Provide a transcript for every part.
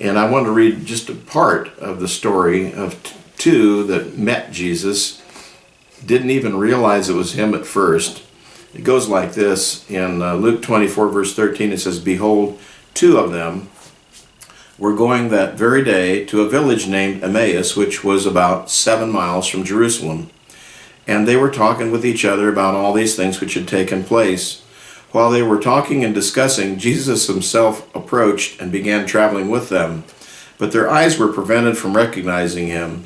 And I want to read just a part of the story of two that met Jesus, didn't even realize it was him at first. It goes like this in uh, Luke 24, verse 13. It says, Behold, two of them were going that very day to a village named Emmaus, which was about seven miles from Jerusalem. And they were talking with each other about all these things which had taken place. While they were talking and discussing, Jesus himself approached and began traveling with them. But their eyes were prevented from recognizing him.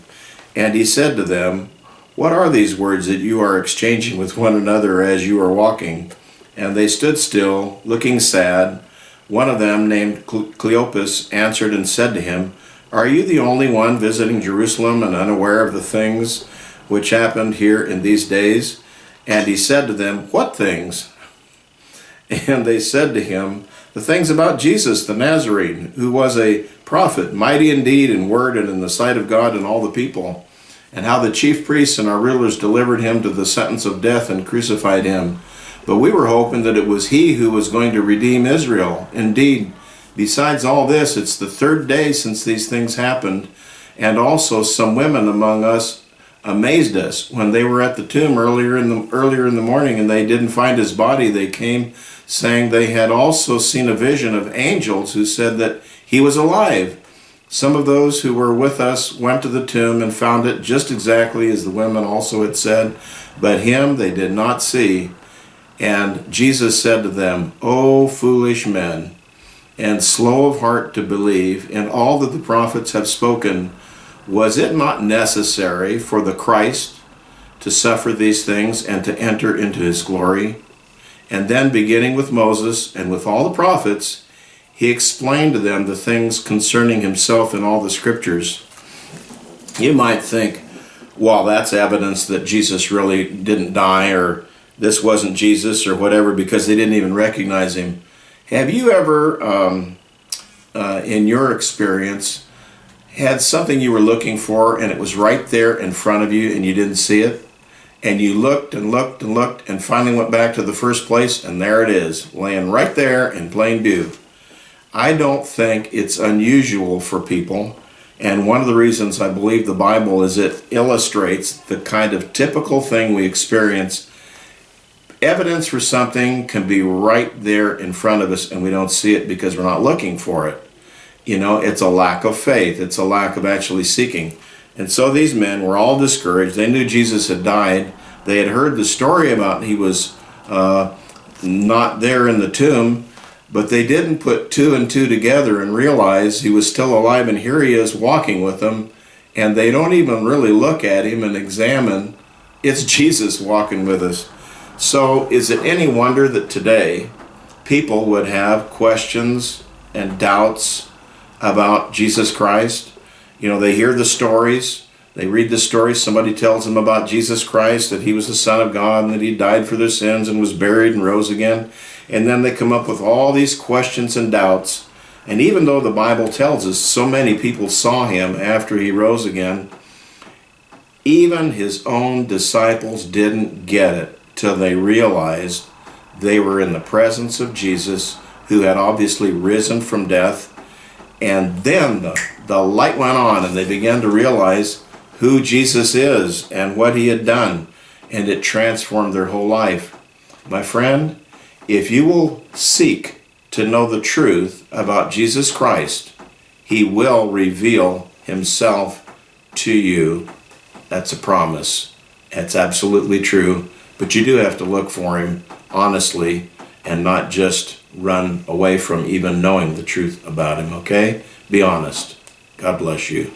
And he said to them, What are these words that you are exchanging with one another as you are walking? And they stood still, looking sad. One of them, named Cleopas, answered and said to him, Are you the only one visiting Jerusalem and unaware of the things which happened here in these days? And he said to them, What things? And they said to him, The things about Jesus the Nazarene, who was a prophet, mighty indeed in word and in the sight of God and all the people, and how the chief priests and our rulers delivered him to the sentence of death and crucified him. But we were hoping that it was he who was going to redeem Israel. Indeed, besides all this, it's the third day since these things happened, and also some women among us amazed us when they were at the tomb earlier in the earlier in the morning and they didn't find his body. They came saying they had also seen a vision of angels who said that he was alive. Some of those who were with us went to the tomb and found it just exactly as the women also had said, but him they did not see. And Jesus said to them, O foolish men, and slow of heart to believe in all that the prophets have spoken, was it not necessary for the Christ to suffer these things and to enter into his glory? And then, beginning with Moses and with all the prophets, he explained to them the things concerning himself in all the scriptures. You might think, well, that's evidence that Jesus really didn't die or this wasn't Jesus or whatever because they didn't even recognize him. Have you ever, um, uh, in your experience, had something you were looking for and it was right there in front of you and you didn't see it? And you looked and looked and looked and finally went back to the first place and there it is, laying right there in plain view. I don't think it's unusual for people and one of the reasons I believe the Bible is it illustrates the kind of typical thing we experience evidence for something can be right there in front of us and we don't see it because we're not looking for it. You know, it's a lack of faith. It's a lack of actually seeking. And so these men were all discouraged. They knew Jesus had died. They had heard the story about he was uh, not there in the tomb, but they didn't put two and two together and realize he was still alive and here he is walking with them. And they don't even really look at him and examine. It's Jesus walking with us. So is it any wonder that today people would have questions and doubts about Jesus Christ? You know, they hear the stories, they read the stories, somebody tells them about Jesus Christ, that he was the Son of God and that he died for their sins and was buried and rose again. And then they come up with all these questions and doubts. And even though the Bible tells us so many people saw him after he rose again, even his own disciples didn't get it till they realized they were in the presence of Jesus, who had obviously risen from death. And then the, the light went on, and they began to realize who Jesus is and what he had done. And it transformed their whole life. My friend, if you will seek to know the truth about Jesus Christ, he will reveal himself to you. That's a promise. That's absolutely true. But you do have to look for him honestly and not just run away from even knowing the truth about him, okay? Be honest. God bless you.